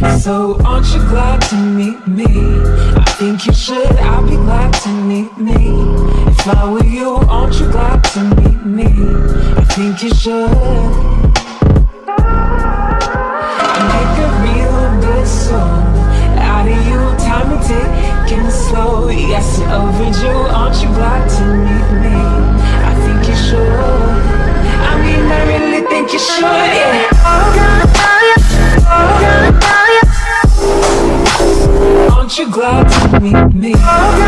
So aren't you glad to meet me? I think you should, I'll be glad to meet me. If I were you, aren't you glad to meet me? I think you should. Make a real good song Out of you, time and ticking slow. Yes, overdue, aren't you glad to meet me? I think you should. I mean, I really think you should, yeah Aren't you glad to meet me?